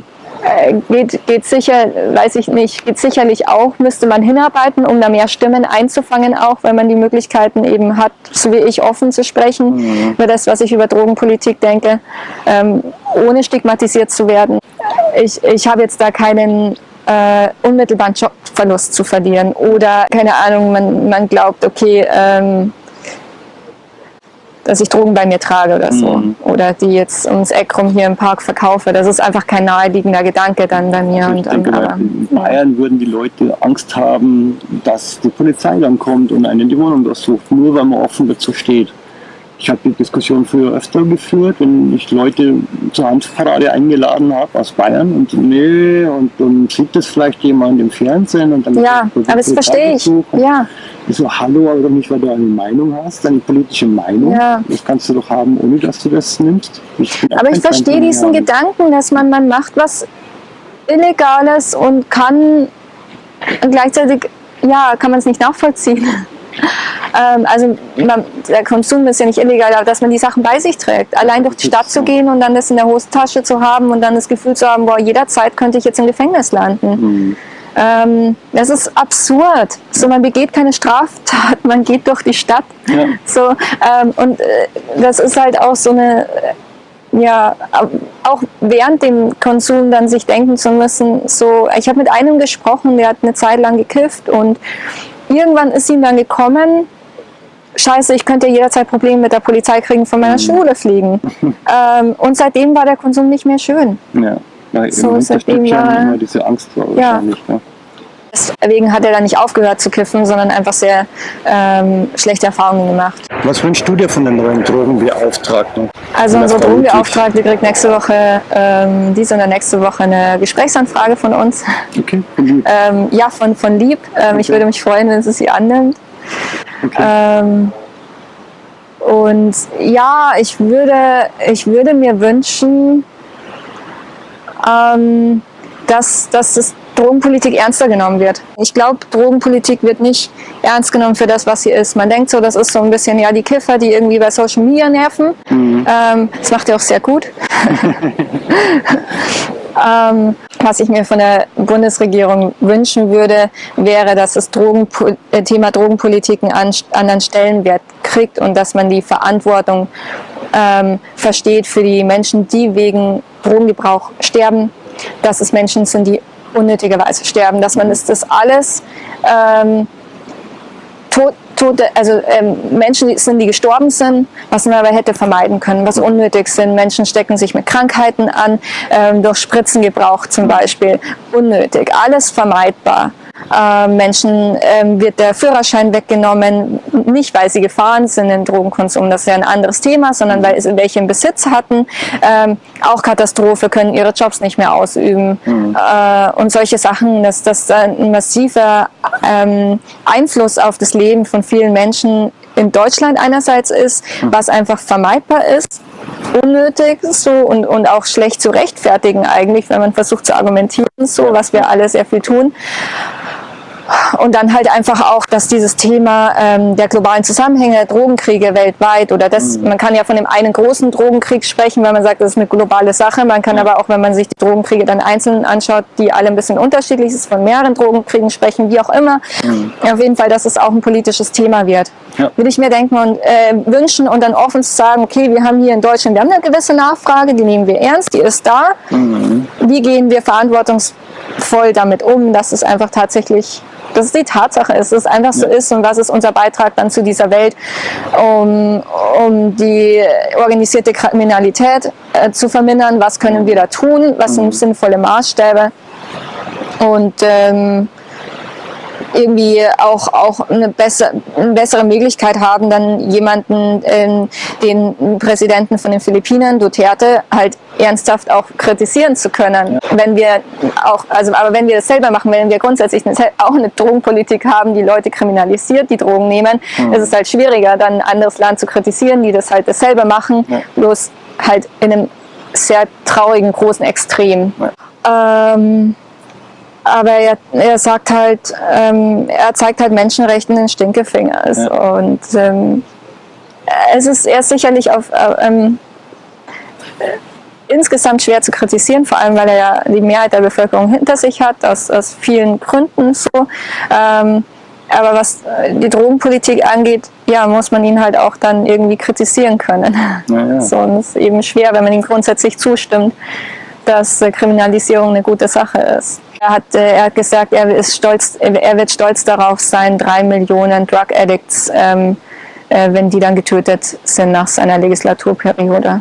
geht, geht sicher, weiß ich nicht, geht sicherlich auch, müsste man hinarbeiten, um da mehr Stimmen einzufangen auch, weil man die Möglichkeiten eben hat, so wie ich, offen zu sprechen mhm. über das, was ich über Drogenpolitik denke, ähm, ohne stigmatisiert zu werden. Ich, ich habe jetzt da keinen äh, unmittelbaren Jobverlust zu verlieren oder keine Ahnung, man, man glaubt, okay, ähm, dass ich Drogen bei mir trage oder so. Mhm. Oder die jetzt ums Eck rum hier im Park verkaufe. Das ist einfach kein naheliegender Gedanke dann bei mir.
Also ich und, denke, aber, in Bayern würden die Leute Angst haben, dass die Polizei dann kommt und einen die Wohnung durchsucht, nur weil man offen dazu steht. Ich habe die Diskussion früher öfter geführt, wenn ich Leute zur Hanfparade eingeladen habe aus Bayern und nee, und dann sieht das vielleicht jemand im Fernsehen und dann
ja, aber das verstehe ich. Ja.
Ich so, hallo, aber nicht, weil du eine Meinung hast, eine politische Meinung. Ja. Das kannst du doch haben, ohne dass du das nimmst.
Ich aber ich verstehe diesen. Gedanken, dass man, man macht was Illegales und kann gleichzeitig, ja, kann man es nicht nachvollziehen. Ähm, also man, der Konsum ist ja nicht illegal, aber dass man die Sachen bei sich trägt. Allein durch die Stadt zu gehen und dann das in der Hosentasche zu haben und dann das Gefühl zu haben, boah, jederzeit könnte ich jetzt im Gefängnis landen. Mhm. Ähm, das ist absurd. So, man begeht keine Straftat, man geht durch die Stadt. Ja. So, ähm, und äh, das ist halt auch so eine, ja, auch während dem Konsum dann sich denken zu müssen, so, ich habe mit einem gesprochen, der hat eine Zeit lang gekifft und irgendwann ist ihm dann gekommen, scheiße, ich könnte jederzeit Probleme mit der Polizei kriegen, von meiner mhm. Schule fliegen. ähm, und seitdem war der Konsum nicht mehr schön.
Ja, weil so, seitdem war, immer diese Angst war wahrscheinlich. Ja.
Deswegen hat er dann nicht aufgehört zu kiffen, sondern einfach sehr ähm, schlechte Erfahrungen gemacht.
Was wünschst du dir von den neuen Drogenbeauftragten?
Also unsere Drogenbeauftragte kriegt nächste Woche, ähm, diese oder nächste Woche eine Gesprächsanfrage von uns.
Okay, von Lieb.
Ähm, ja, von, von Lieb. Ähm, okay. Ich würde mich freuen, wenn sie sie annimmt. Okay. Ähm, und ja, ich würde, ich würde mir wünschen, ähm, dass, dass das Drogenpolitik ernster genommen wird. Ich glaube, Drogenpolitik wird nicht ernst genommen für das, was sie ist. Man denkt so, das ist so ein bisschen ja die Kiffer, die irgendwie bei Social Media nerven. Mhm. Ähm, das macht ihr auch sehr gut. ähm, was ich mir von der Bundesregierung wünschen würde, wäre, dass das Drogenpol äh, Thema Drogenpolitik einen anderen Stellenwert kriegt und dass man die Verantwortung ähm, versteht für die Menschen, die wegen Drogengebrauch sterben, dass es Menschen sind, die unnötigerweise sterben, dass man das, das alles ähm, tot, tote, also ähm, Menschen sind, die gestorben sind, was man aber hätte vermeiden können, was unnötig sind. Menschen stecken sich mit Krankheiten an, ähm, durch Spritzengebrauch zum Beispiel, unnötig, alles vermeidbar äh, Menschen ähm, wird der Führerschein weggenommen, nicht weil sie gefahren sind in Drogenkonsum, das ist ja ein anderes Thema, sondern weil sie welche im Besitz hatten. Ähm, auch Katastrophe, können ihre Jobs nicht mehr ausüben mhm. äh, und solche Sachen, dass das ein massiver ähm, Einfluss auf das Leben von vielen Menschen in Deutschland einerseits ist, mhm. was einfach vermeidbar ist unnötig so und, und auch schlecht zu rechtfertigen eigentlich, wenn man versucht zu argumentieren, so was wir alle sehr viel tun. Und dann halt einfach auch, dass dieses Thema ähm, der globalen Zusammenhänge, Drogenkriege weltweit oder das, mhm. man kann ja von dem einen großen Drogenkrieg sprechen, weil man sagt, das ist eine globale Sache. Man kann aber auch, wenn man sich die Drogenkriege dann einzeln anschaut, die alle ein bisschen unterschiedlich ist, von mehreren Drogenkriegen sprechen, wie auch immer. Mhm. Auf jeden Fall, dass es auch ein politisches Thema wird. Ja. Will ich mir denken und äh, wünschen und dann offen zu sagen, okay, wir haben hier in Deutschland, wir haben eine gewisse Nachfrage, die nehmen wir ernst, die ist da. Mhm. Wie gehen wir verantwortungsvoll damit um, dass es einfach tatsächlich dass es die Tatsache ist, dass es einfach so ist und was ist unser Beitrag dann zu dieser Welt, um, um die organisierte Kriminalität äh, zu vermindern, was können wir da tun, was sind sinnvolle Maßstäbe? Und ähm, irgendwie auch, auch eine, besser, eine bessere Möglichkeit haben, dann jemanden, äh, den Präsidenten von den Philippinen, Duterte, halt ernsthaft auch kritisieren zu können. Wenn wir auch, also, aber wenn wir das selber machen, wenn wir grundsätzlich auch eine Drogenpolitik haben, die Leute kriminalisiert, die Drogen nehmen, mhm. ist es halt schwieriger, dann ein anderes Land zu kritisieren, die das halt dasselbe machen, ja. bloß halt in einem sehr traurigen, großen Extrem. Ja. Ähm, aber er, er sagt halt, ähm, er zeigt halt Menschenrechten den Stinkefinger. Ja. Und ähm, es ist er ist sicherlich auf äh, ähm, insgesamt schwer zu kritisieren, vor allem weil er ja die Mehrheit der Bevölkerung hinter sich hat, aus, aus vielen Gründen so. Ähm, aber was die Drogenpolitik angeht, ja, muss man ihn halt auch dann irgendwie kritisieren können. Ja, ja. So, und es ist eben schwer, wenn man ihm grundsätzlich zustimmt, dass äh, Kriminalisierung eine gute Sache ist. Er hat, äh, er hat gesagt, er, ist stolz, er wird stolz darauf sein, drei Millionen Drug Addicts, ähm, äh, wenn die dann getötet sind nach seiner Legislaturperiode.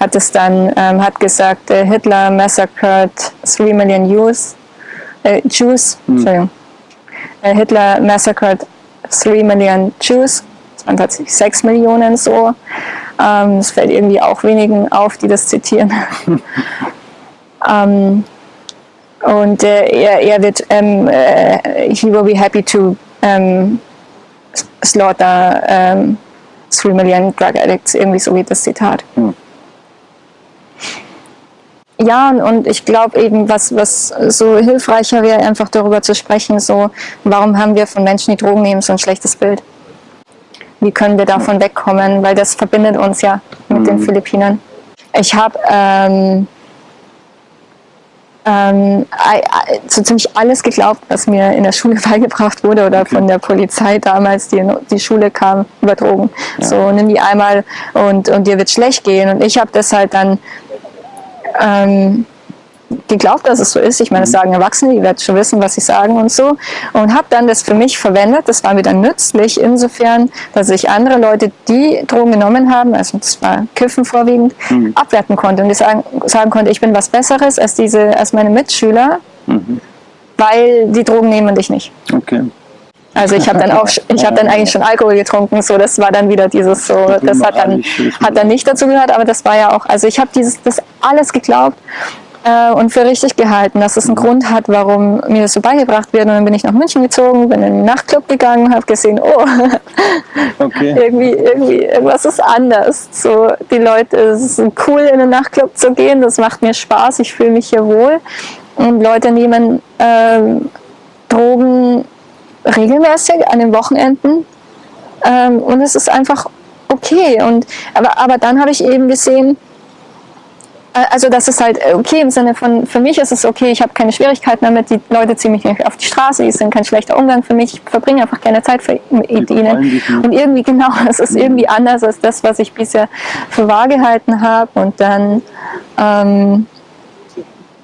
Hat es dann, ähm, hat gesagt, äh, Hitler massacred 3 Million Jews, äh, Jews, mhm. Entschuldigung. Äh, Hitler massacred 3 Million Jews, das waren tatsächlich 6 Millionen so. Ähm, es fällt irgendwie auch wenigen auf, die das zitieren. Um, und äh, er, er, wird, ähm, äh, he will be happy to ähm, slaughter ähm, 3 Million Drug Addicts, irgendwie so wie das Zitat. Mhm. Ja, und ich glaube eben, was, was so hilfreicher wäre, einfach darüber zu sprechen, so, warum haben wir von Menschen, die Drogen nehmen, so ein schlechtes Bild? Wie können wir davon wegkommen? Weil das verbindet uns ja mit mhm. den Philippinern. Ich habe ähm, ähm, so ziemlich alles geglaubt, was mir in der Schule beigebracht wurde oder okay. von der Polizei damals, die in die Schule kam, über Drogen. Ja. So, nimm die einmal und, und dir wird schlecht gehen. Und ich habe das halt dann ähm, geglaubt, dass es so ist. Ich meine, das mhm. sagen Erwachsene, die werden schon wissen, was sie sagen und so. Und habe dann das für mich verwendet. Das war mir dann nützlich insofern, dass ich andere Leute, die Drogen genommen haben, also das war Kiffen vorwiegend, mhm. abwerten konnte und die sagen, sagen konnte, ich bin was Besseres als, diese, als meine Mitschüler, mhm. weil die Drogen nehmen dich nicht. Okay. Also ich habe dann auch, ich habe dann eigentlich schon Alkohol getrunken, so das war dann wieder dieses so, das hat dann hat dann nicht dazu gehört, aber das war ja auch, also ich habe dieses das alles geglaubt äh, und für richtig gehalten, dass es einen Grund hat, warum mir das so beigebracht wird. Und dann bin ich nach München gezogen, bin in den Nachtclub gegangen und habe gesehen, oh, okay. irgendwie, irgendwie, irgendwas ist anders. So, die Leute, es ist cool, in den Nachtclub zu gehen, das macht mir Spaß, ich fühle mich hier wohl. Und Leute nehmen ähm, Drogen regelmäßig an den Wochenenden. Ähm, und es ist einfach okay. Und, aber, aber dann habe ich eben gesehen, äh, also das ist halt okay im Sinne von, für mich ist es okay, ich habe keine Schwierigkeiten damit, die Leute ziehen mich nicht auf die Straße, die sind kein schlechter Umgang für mich, ich verbringe einfach gerne Zeit für, mit ihnen. Und irgendwie genau, es ist irgendwie anders als das, was ich bisher für wahr gehalten habe. Und dann ähm,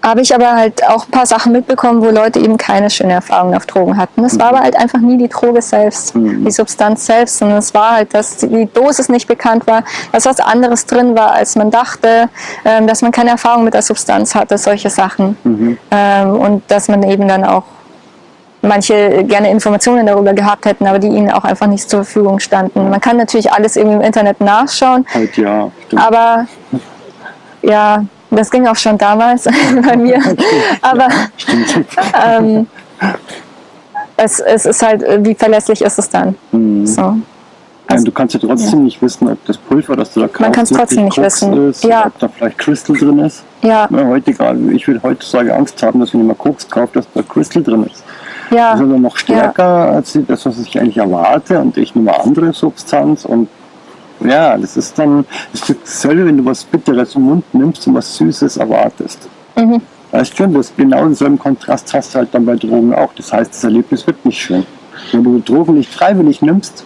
habe ich aber halt auch ein paar Sachen mitbekommen, wo Leute eben keine schöne Erfahrung auf Drogen hatten. Es war aber halt einfach nie die Droge selbst, mhm. die Substanz selbst, sondern es war halt, dass die Dosis nicht bekannt war, dass was anderes drin war, als man dachte, ähm, dass man keine Erfahrung mit der Substanz hatte, solche Sachen. Mhm. Ähm, und dass man eben dann auch manche gerne Informationen darüber gehabt hätten, aber die ihnen auch einfach nicht zur Verfügung standen. Man kann natürlich alles irgendwie im Internet nachschauen,
halt ja,
aber ja, das ging auch schon damals bei mir. Aber ähm, es, es, ist halt, wie verlässlich ist es dann? Mhm. So.
Also, du kannst ja trotzdem ja. nicht wissen, ob das Pulver, das du da kaufst,
Man kann es trotzdem nicht wissen.
Ist, ja. ob da vielleicht Crystal drin ist.
Ja.
ja heute egal. Ich würde heutzutage Angst haben, dass wenn mal Koks kaufe, dass da Crystal drin ist.
Ja.
Das ist aber noch stärker ja. als das, was ich eigentlich erwarte. Und ich nehme andere Substanz und ja, das ist dann das ist dasselbe, wenn du was Bitteres im Mund nimmst und was Süßes erwartest. Mhm. Weißt schon, das genau denselben Kontrast hast du halt dann bei Drogen auch. Das heißt, das Erlebnis wird nicht schön. Wenn du Drogen nicht freiwillig nimmst,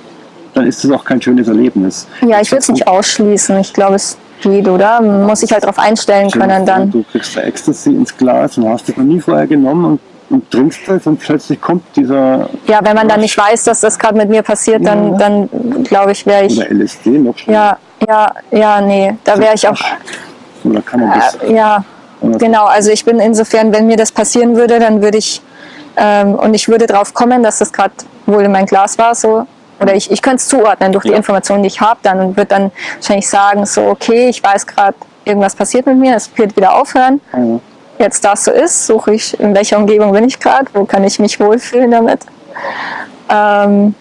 dann ist es auch kein schönes Erlebnis.
Ja, ich will es nicht ausschließen. Ich glaube, es geht, oder? Man muss sich halt darauf einstellen können dann.
Du kriegst da Ecstasy ins Glas und hast es noch nie vorher genommen und und trinkst das und plötzlich kommt dieser...
Ja, wenn man dann nicht weiß, dass das gerade mit mir passiert, dann, ja. dann glaube ich, wäre ich...
Oder LSD noch
schon. Ja, ja, ja, nee, da wäre ich auch...
Oder kann man das...
Äh, ja, genau, also ich bin insofern, wenn mir das passieren würde, dann würde ich... Ähm, und ich würde drauf kommen, dass das gerade wohl in mein Glas war, so oder ich, ich könnte es zuordnen durch die Informationen, die ich habe dann und würde dann wahrscheinlich sagen, so okay, ich weiß gerade, irgendwas passiert mit mir, es wird wieder aufhören. Mhm jetzt das so ist, suche ich, in welcher Umgebung bin ich gerade, wo kann ich mich wohlfühlen damit. Ähm,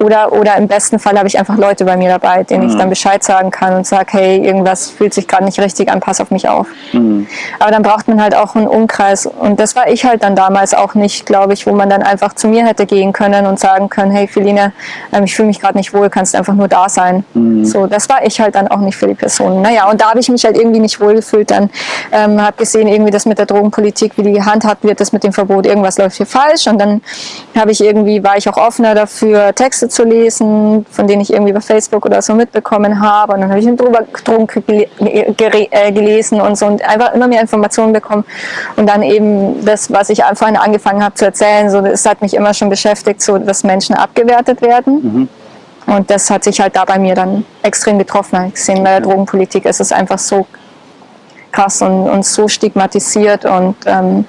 oder, oder im besten Fall habe ich einfach Leute bei mir dabei, denen mhm. ich dann Bescheid sagen kann und sage, hey, irgendwas fühlt sich gerade nicht richtig an, pass auf mich auf. Mhm. Aber dann braucht man halt auch einen Umkreis. Und das war ich halt dann damals auch nicht, glaube ich, wo man dann einfach zu mir hätte gehen können und sagen können, hey Feline, ähm, ich fühle mich gerade nicht wohl, kannst einfach nur da sein. Mhm. So, das war ich halt dann auch nicht für die Person. Naja, und da habe ich mich halt irgendwie nicht wohl gefühlt. Dann ähm, habe gesehen, irgendwie das mit der Drogenpolitik, wie die gehandhabt wird, das mit dem Verbot, irgendwas läuft hier falsch. Und dann habe ich irgendwie, war ich auch offener dafür, Texte zu lesen, von denen ich irgendwie bei Facebook oder so mitbekommen habe. Und dann habe ich einen Drogenkrieg äh, gelesen und so und einfach immer mehr Informationen bekommen. Und dann eben das, was ich vorhin angefangen habe zu erzählen, so das hat mich immer schon beschäftigt, so dass Menschen abgewertet werden. Mhm. Und das hat sich halt da bei mir dann extrem getroffen. Ich gesehen, bei der Drogenpolitik ist es einfach so krass und, und so stigmatisiert und ähm,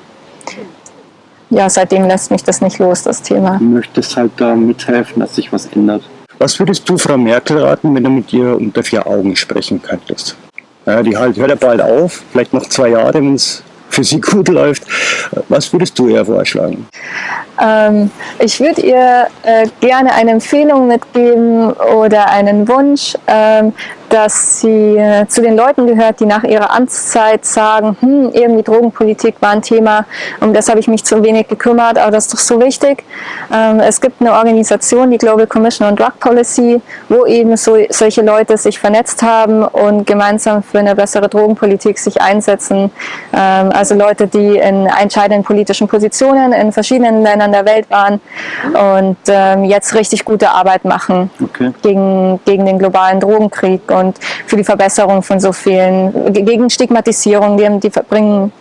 ja, seitdem lässt mich das nicht los, das Thema.
Du möchtest halt da mithelfen, dass sich was ändert. Was würdest du Frau Merkel raten, wenn du mit ihr unter vier Augen sprechen könntest? Ja, die halt, hört ja bald auf, vielleicht noch zwei Jahre, wenn es für sie gut läuft. Was würdest du ihr vorschlagen?
Ähm, ich würde ihr äh, gerne eine Empfehlung mitgeben oder einen Wunsch, ähm, dass sie äh, zu den Leuten gehört, die nach ihrer Amtszeit sagen, hm, irgendwie Drogenpolitik war ein Thema, um das habe ich mich zu wenig gekümmert, aber das ist doch so wichtig. Ähm, es gibt eine Organisation, die Global Commission on Drug Policy, wo eben so, solche Leute sich vernetzt haben und gemeinsam für eine bessere Drogenpolitik sich einsetzen. Ähm, also Leute, die in entscheidenden politischen Positionen in verschiedenen Ländern der Welt waren und ähm, jetzt richtig gute Arbeit machen okay. gegen, gegen den globalen Drogenkrieg und für die Verbesserung von so vielen, gegen Stigmatisierung, die, die bringen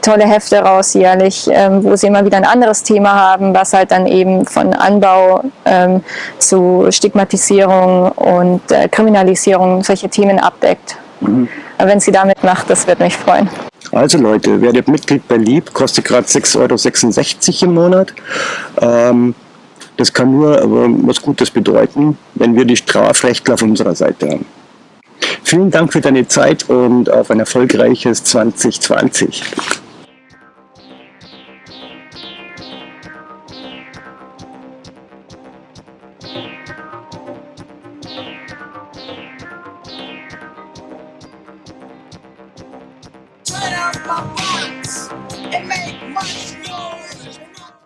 tolle Hefte raus jährlich, ähm, wo sie immer wieder ein anderes Thema haben, was halt dann eben von Anbau ähm, zu Stigmatisierung und äh, Kriminalisierung solche Themen abdeckt. Mhm. Wenn sie damit macht, das wird mich freuen.
Also Leute, werdet Mitglied bei Lieb, kostet gerade 6,66 Euro im Monat. Ähm, das kann nur was Gutes bedeuten, wenn wir die Strafrechtler auf unserer Seite haben. Vielen Dank für deine Zeit und auf ein erfolgreiches 2020.